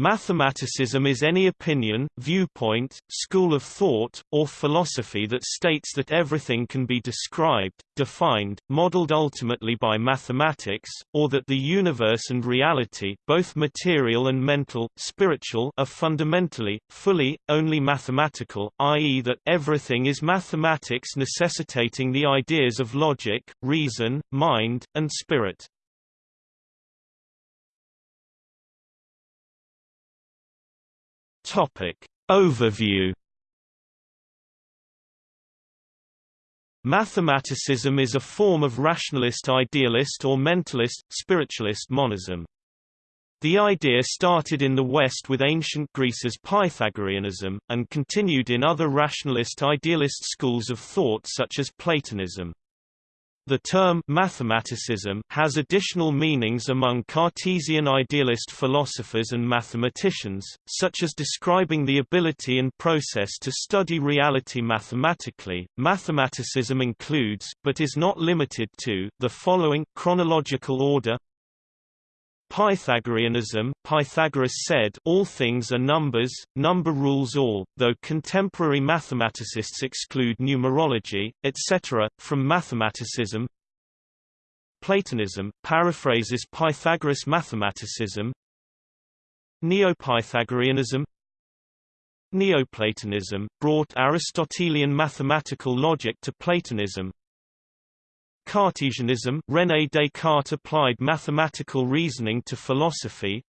Mathematicism is any opinion, viewpoint, school of thought, or philosophy that states that everything can be described, defined, modeled ultimately by mathematics, or that the universe and reality both material and mental, spiritual are fundamentally, fully, only mathematical, i.e. that everything is mathematics necessitating the ideas of logic, reason, mind, and spirit. Topic. Overview Mathematicism is a form of rationalist idealist or mentalist, spiritualist monism. The idea started in the West with ancient Greece's Pythagoreanism, and continued in other rationalist idealist schools of thought such as Platonism. The term mathematicism has additional meanings among Cartesian idealist philosophers and mathematicians, such as describing the ability and process to study reality mathematically. Mathematicism includes, but is not limited to, the following chronological order Pythagoreanism Pythagoras said all things are numbers, number rules all, though contemporary mathematicists exclude numerology, etc., from mathematicism. Platonism, paraphrases Pythagoras mathematicism. Neo-Pythagoreanism. Neoplatonism, brought Aristotelian mathematical logic to Platonism Cartesianism René Descartes applied mathematical reasoning to philosophy.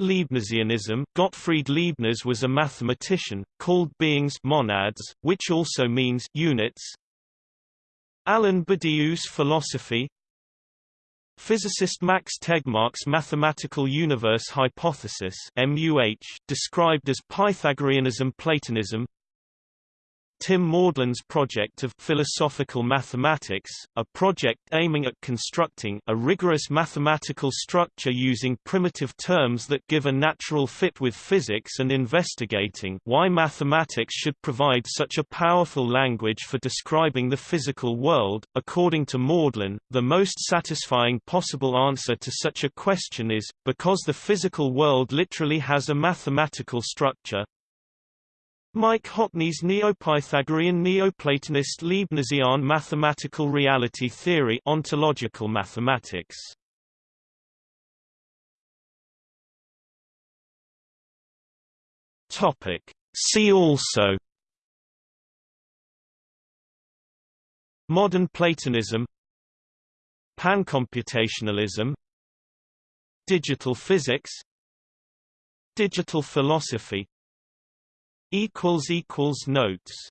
Leibnizianism Gottfried Leibniz was a mathematician, called beings monads, which also means units. Alain Badiou's philosophy. Physicist Max Tegmark's mathematical universe hypothesis MUH, described as Pythagoreanism Platonism Tim Maudlin's project of philosophical mathematics, a project aiming at constructing a rigorous mathematical structure using primitive terms that give a natural fit with physics and investigating why mathematics should provide such a powerful language for describing the physical world. According to Maudlin, the most satisfying possible answer to such a question is, because the physical world literally has a mathematical structure, Mike Hockney's Neo-Pythagorean Neoplatonist Leibnizian mathematical reality theory ontological mathematics. Topic. See also Modern Platonism Pancomputationalism Digital physics Digital philosophy equals equals notes